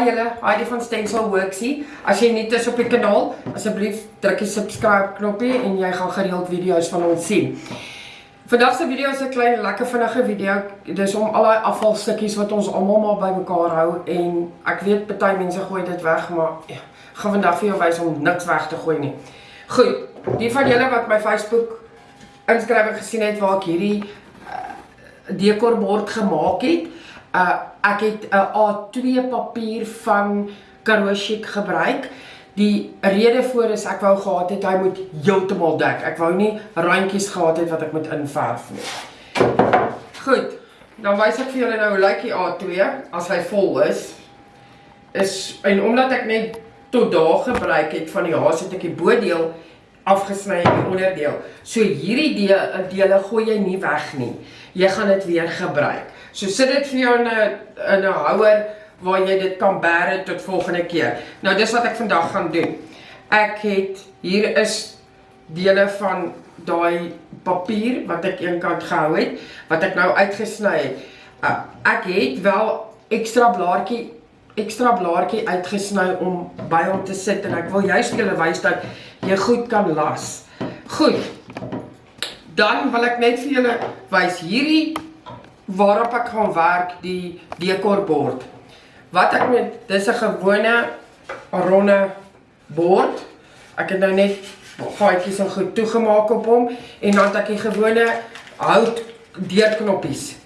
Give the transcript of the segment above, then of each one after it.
Hi julle, Heidi van Stencil Worksie. As jy nuut is op die kanaal, asseblief druk die subscribe knoppie en jy gaan gereeld video's van ons sien. Vandag se video is 'n klein lekker vinnige video. Dis om al daai afvalstukkies wat ons almal maar bymekaar hou en ek weet party mense gooi dit weg, maar ja, gaan vandag vir jou wys om niks weg te gooi nie. Goed, die van julle wat my Facebook inskrywing gesien het waar ek hierdie uh, dekorbord gemaak het, Uh ek het 'n A2 papier van Karoo Chic gebruik. Die rede voor is ek wou gehad het hy moet heeltemal dek. Ek wou nie randjies gehad het wat ek moet inverf nie. Goed. Dan wys ek vir julle nou hoe lyk die A2 as hy vol is. Is en omdat ek net tot daar gebruik het van die haas het ek die bodeel afgesny en die onderdeel. So hierdie dele dele gooi jy nie weg nie. Jy gaan dit weer gebruik. So sit dit vir jou in 'n in 'n houer waar jy dit kan bære tot volgende keer. Nou dis wat ek vandag gaan doen. Ek het hier is dele van daai papier wat ek eenkant gehou het wat ek nou uitgesny het. Uh, ek het wel ekstra blaartjie ekstra blaartjie uitgesny om by hom te sit en ek wil juist julle wys dat jy goed kan las. Goed. Dan wil ek net vir julle wys hierdie waarop ek gaan werk die dekorbord. Wat ek met dis 'n gewone ronde bord. Ek het nou net gaatjies en goed toegemaak op hom en dan het ek die gewone hout deurknoppies.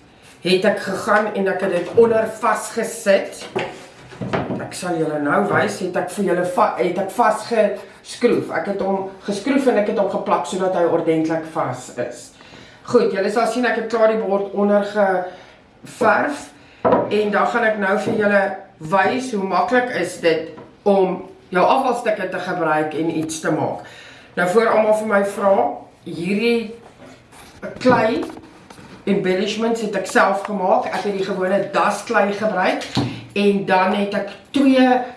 Het ek gegaan en ek het dit onder vasgesit. Ek sal julle nou wys, het ek vir julle het ek vasgeskroef. Ek het hom geskroef en ek het hom geplak sodat hy ordentlik vas is. Goed, julle sal sien ek het klaar die bord onder geverf en dan gaan ek nou vir julle wys hoe maklik is dit om jou afvalstukke te gebruik en iets te maak. Nou voor almal vir my vra, hierdie klei embellishments het ek self gemaak. Ek het die gewone dasklei gebruik en dan het ek twee eh,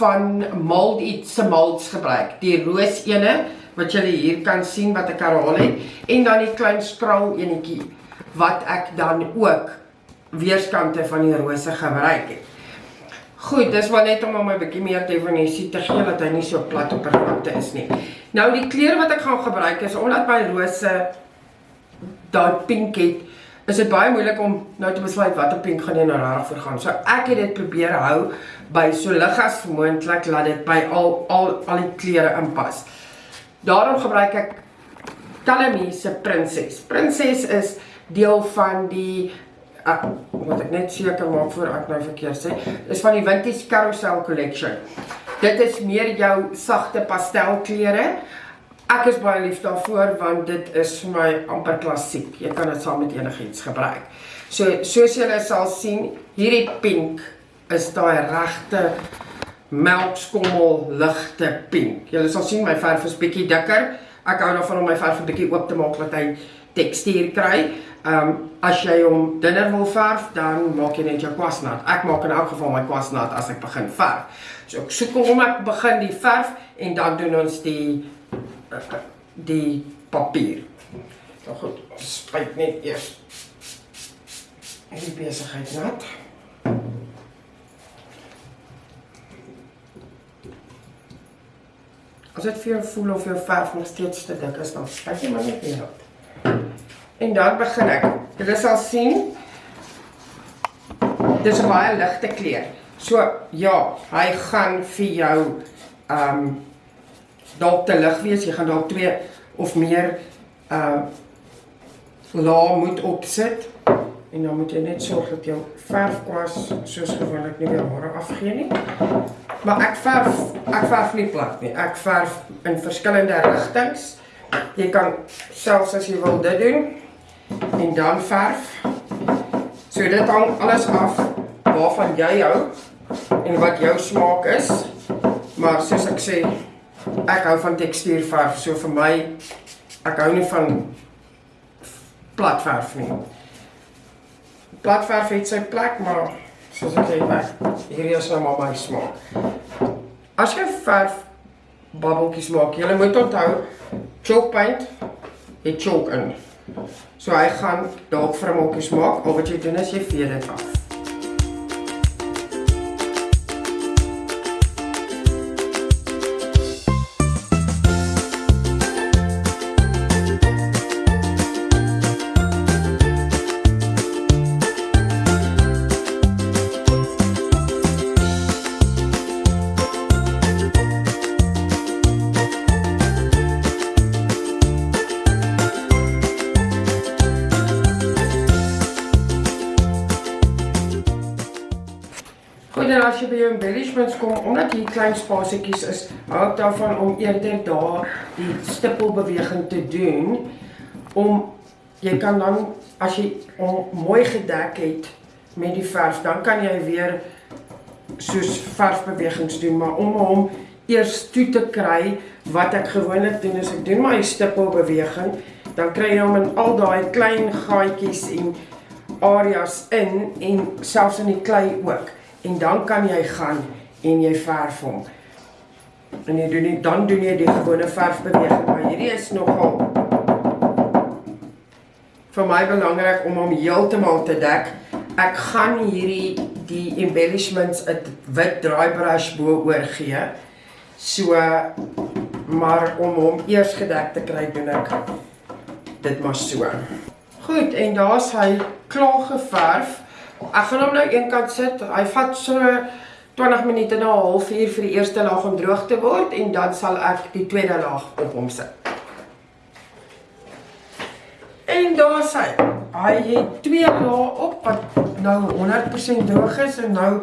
van mold iets se molds gebruik. Die roos ene wat julle hier kan sien wat ek herhaal het en dan die klein skraal enetjie wat ek dan ook weerskante van die rose gebruik het. Goed, dis maar net om hom 'n bietjie meer definisie te gee dat hy nie so plat op pervakte is nie. Nou die kleure wat ek gaan gebruik is omdat my rose daai pink het, is dit baie moeilik om nou te besluit watter pink gaan jy nou reg vir gaan. So ek het dit probeer hou by so lig as moontlik laat dit by al al al die kleure inpas. Daarom gebruik ek Calamie se Prinses. Prinses is deel van die uh, wat ek net seker maak voor ek nou verkeerd sê, is van die Vintage Carousel Collection. Dit is meer jou sagte pastelkleure. Ek is baie lief daarvoor want dit is vir my amper klassiek. Jy kan dit saam met enigiets gebruik. So soos julle sal sien, hierdie pink is daai regte melkskommel ligte pink. Julle sal sien my verf is bietjie dikker. Ek hou daarvan om my verf 'n bietjie oop te maak dat hy tekstuur kry. Ehm um, as jy hom dunner wil verf, dan maak jy net jou kwasnat. Ek maak in elk geval my kwasnat as ek begin verf. So ek soek hoe om ek begin die verf en dan doen ons die uh, die papier. Nou goed, spuit net eers. Hierdie besigheid nat. As dit vir jou voel of jou verf nog steeds te dik is, dan spuit jy maar net weer op. En dan begin ek. Jy sal sien dis 'n baie ligte kleur. So ja, hy gaan vir jou ehm um, dalk te lig wees. Jy gaan dalk twee of meer ehm uh, laag moet opsit. En dan moet jy net sorg dat jou verfkwas soos gewoonlik nie weer hare afgee nie. Maar ek verf, ek verf nie plat nie. Ek verf in verskillende rigtings. Jy kan selfs as jy wil dit doen en dan verf. So dit hang alles af waarvan jy hou en wat jou smaak is. Maar soos ek sê, ek hou van tekstuurverf. So vir my ek hou nie van platverf nie platverf het sy plek, maar soos ek sê, hierdie is nou maar my smaak. As jy verf babbeltjies maak, jy moet onthou chalk paint het chalk in. So hy gaan dalk mokkies maak, al wat jy doen is jy vee dit af. Embellishments kom, omdat hier klein spasietjies is, hou ek daarvan om eerder daar die stippelbeweging te doen om jy kan dan as jy hom mooi gedek het met die verf, dan kan jy weer soos verfbewegings doen, maar om hom eers toe te kry, wat ek gewoonlik doen is ek doen my stippelbeweging, dan kry jy hom in al daai klein gaatjies en areas in en selfs in die klei ook. En dan kan jy gaan en jy verf hom. En jy doen nie dan doen jy die gewone verfbeweging, maar hierdie is nogal vir my belangrik om hom heeltemal te dek. Ek gaan hierdie die embellishments 'n wit draaibrush bo oor gee. So maar om hom eers gedek te kry doen ek dit maar so. Goed, en daar's hy klaar geverf. Ek gaan hom nou eenkant sit. Hy vat so 20 minute na 'n halfuur vir die eerste laag om droog te word en dan sal ek die tweede laag op hom sit. En daar sê hy het twee lae op wat nou 100% droog is en nou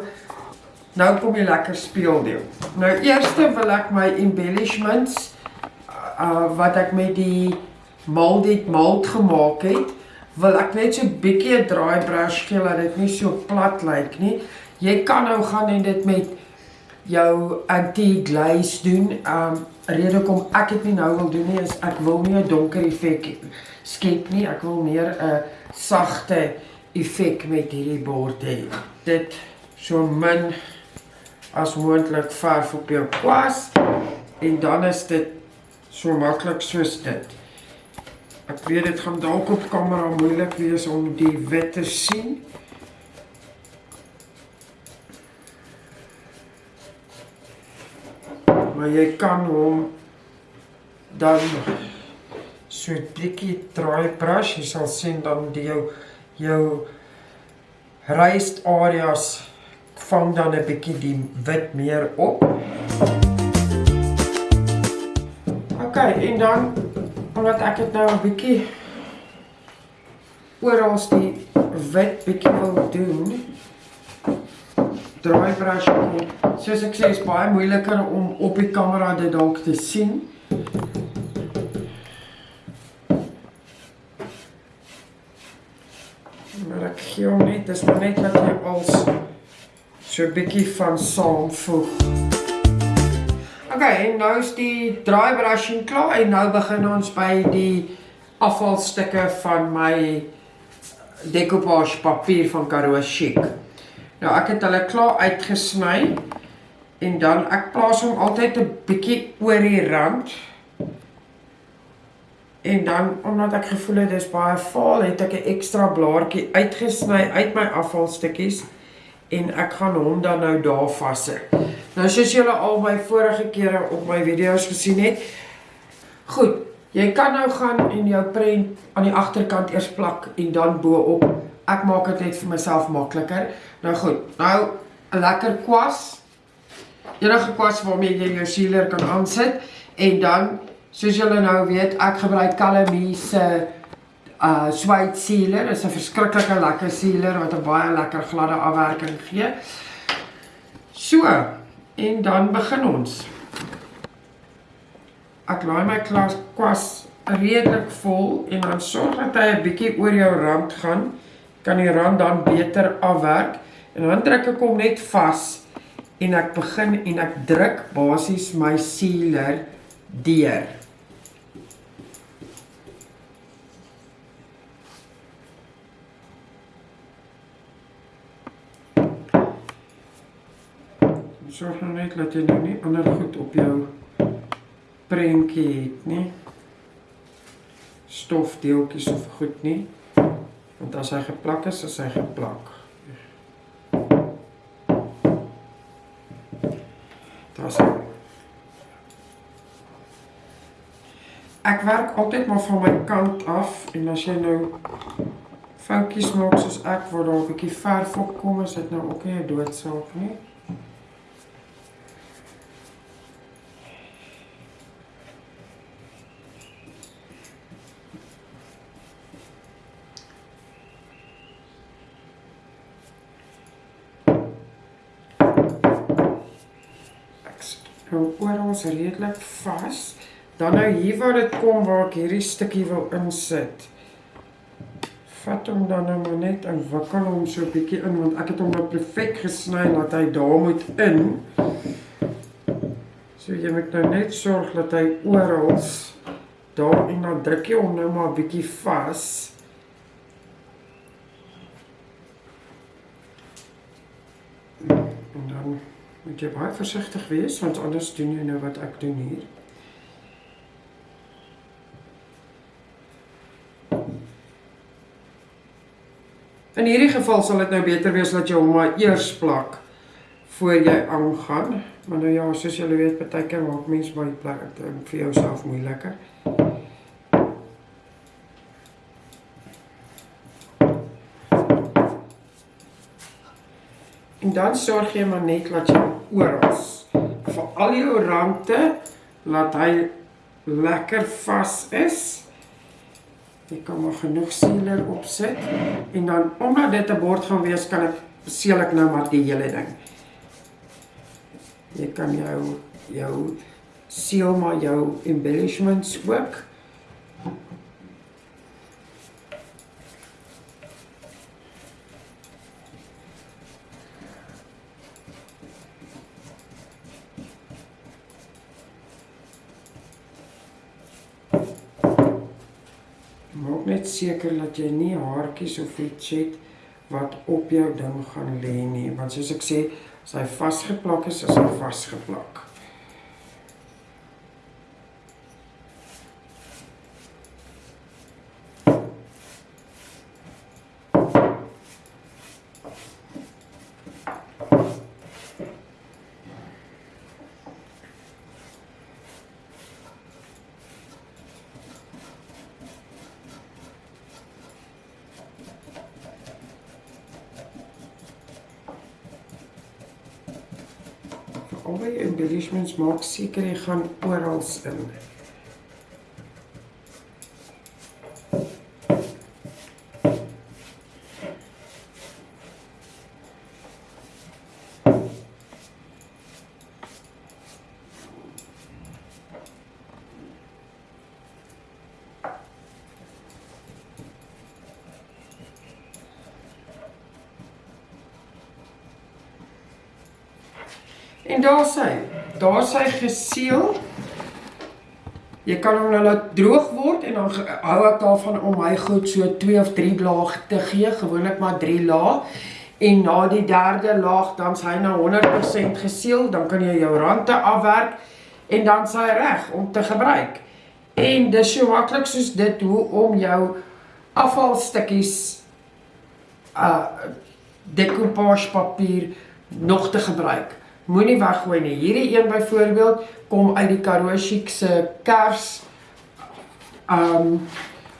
nou kom die lekker speeldeel. Nou eerste wil ek my embellishments uh wat ek met die molded mold gemaak het wil ek net so 'n bietjie 'n draai brush gee dat dit nie so plat lyk nie. Jy kan nou gaan en dit met jou anti-glaze doen. Um rede kom ek dit nie nou wil doen nie is ek wil nie 'n donker effek skep nie. Ek wil meer 'n sagte effek met hierdie bord hê. Dit so min as moontlik verf op jou kwas en dan is dit so maklik soos dit. Ek weet dit gaan dalk op kamera moeilik wees om die wit te sien. Maar jy kan hom dan so 'n bietjie draai brush, jy sal sien dan die jou jou raised areas vang dan 'n bietjie die wit meer op. OK, en dan omdat ek dit nou 'n bietjie oral die wit bietjie wil doen. Draai brush op. Soos ek sê, is baie moeiliker om op die kamera dit dalk te sien. Maar ek gee hom net, dis net dat jy als so 'n bietjie van saamvoeg. Okay, en nou is die dry brushing klaar en nou begin ons by die afvalstukke van my decoupage papier van Karoo Chic. Nou ek het hulle klaar uitgesny en dan ek plaas hom altyd 'n bietjie oor die rand. En dan omdat ek gevoel het dis baie vaal, het ek 'n ekstra blaartjie uitgesny uit my afvalstukkies en ek gaan hom dan nou daar vassit. Nou soos julle al my vorige kere op my video's gesien het. Goed, jy kan nou gaan en jou prent aan die agterkant eers plak en dan bo-op. Ek maak dit net vir myself makliker. Nou goed, nou 'n lekker kwas. Enige kwas waarmee jy jou sealer kan aansit en dan soos julle nou weet, ek gebruik Calamie se uh suede sealer. Dit is 'n verskriklike lekker sealer wat 'n baie lekker gladde afwerking gee. So, En dan begin ons. Ek laai my klas kwas redelik vol en dan sorg dat hy 'n bietjie oor jou rand gaan. Kan die rand dan beter afwerk en dan druk ek hom net vas en ek begin en ek druk basies my sealer deur. sorg nou net dat jy nou nie ander goed op jou prentjie het nie. Stofdeeltjies of goed nie. Want as hy geplak is, is hy geplak. Daar's Ek werk altyd maar van my kant af en as jy nou foutjies maak soos ek waar daar 'n bietjie verf op kom, is dit nou ook nie 'n doodsaak nie. hou oral redelik vas. Dan nou hier waar dit kom waar ek hierdie stukkie wil insit. Vat hom dan nou maar net en wikkel hom so 'n bietjie in want ek het hom nou perfek gesny dat hy daar moet in. So jy moet nou net sorg dat hy oral daar en dan druk jy hom nou maar bietjie vas. En dan moet jy baie versigtig wees want anders doen jy nou wat ek doen hier. In hierdie geval sal dit nou beter wees dat jy hom maar eers plak voor jy aangaan. Maar nou ja, soos julle weet, baie keer maak mense baie plek vir jouself moeiliker. Dan sorg jy maar net dat jy oral vir al jou rande laat hy lekker vas is. Ek kan maar genoeg sealer opsit en dan omdat dit 'n bord gaan wees, kan ek seal ek nou maar die hele ding. Jy kan jou jou seal maar jou embellishments ook. Seker dat jy nie haartjies of iets het wat op jou ding gaan lê nie, want soos ek sê, as hy vasgeplak is, is hy vasgeplak. Albei embellishments maak seker jy gaan oral in. En daar sy, daar sy geseël. Jy kan hom nou laat droog word en dan hou ek daarvan om my goed so 2 of 3 laag te gee, gewoonlik maar 3 laag. En na die derde laag dan sy nou 100% geseël, dan kan jy jou rande afwerk en dan sy reg om te gebruik. En dis so maklik soos dit hoe om jou afvalstukkies uh decoupage papier nog te gebruik moenie weggooi nie. Hierdie een byvoorbeeld kom uit die Karoo Chic se kers um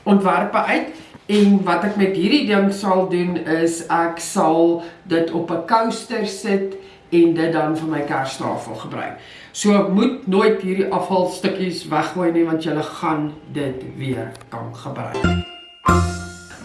ontwerpe uit en wat ek met hierdie ding sal doen is ek sal dit op 'n coaster sit en dit dan vir my kerstafel gebruik. So ek moet nooit hierdie afvalstukkies weggooi nie want jy gaan dit weer kan gebruik.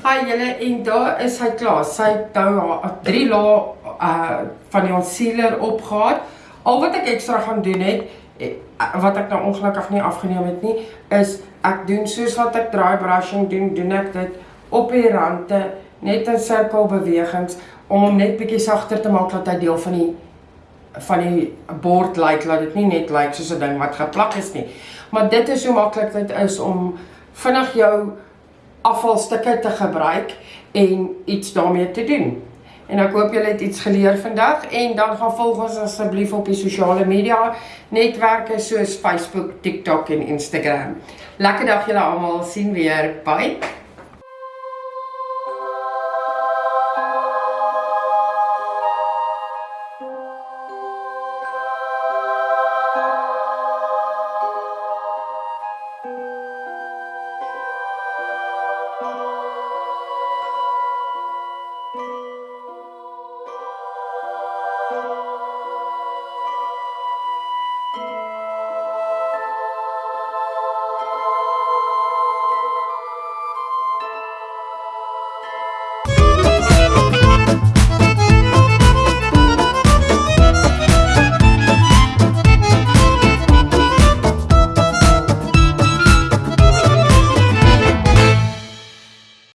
Hi julle en daar is hy klaar. Sy het nou 3 lae uh van die concealer opgehad. Al wat ek ekstra gaan doen het eh, wat ek nou ongelukkig nie afgeneem het nie, is ek doen soos wat ek dry brushing doen, doen ek dit op die rande net in sirkelbewegings om hom net bietjie sagter te maak dat hy deel van die van die bord lyk, like, laat dit nie net lyk like, soos 'n ding wat geplak is nie. Maar dit is so maklik dit is om vinnig jou afvalstukke te gebruik en iets daarmee te doen. En ek hoop julle het iets geleer vandag en dan gaan volg ons asseblief op die sosiale media netwerke soos Facebook, TikTok en Instagram. Lekker dag julle almal, sien weer. Bye.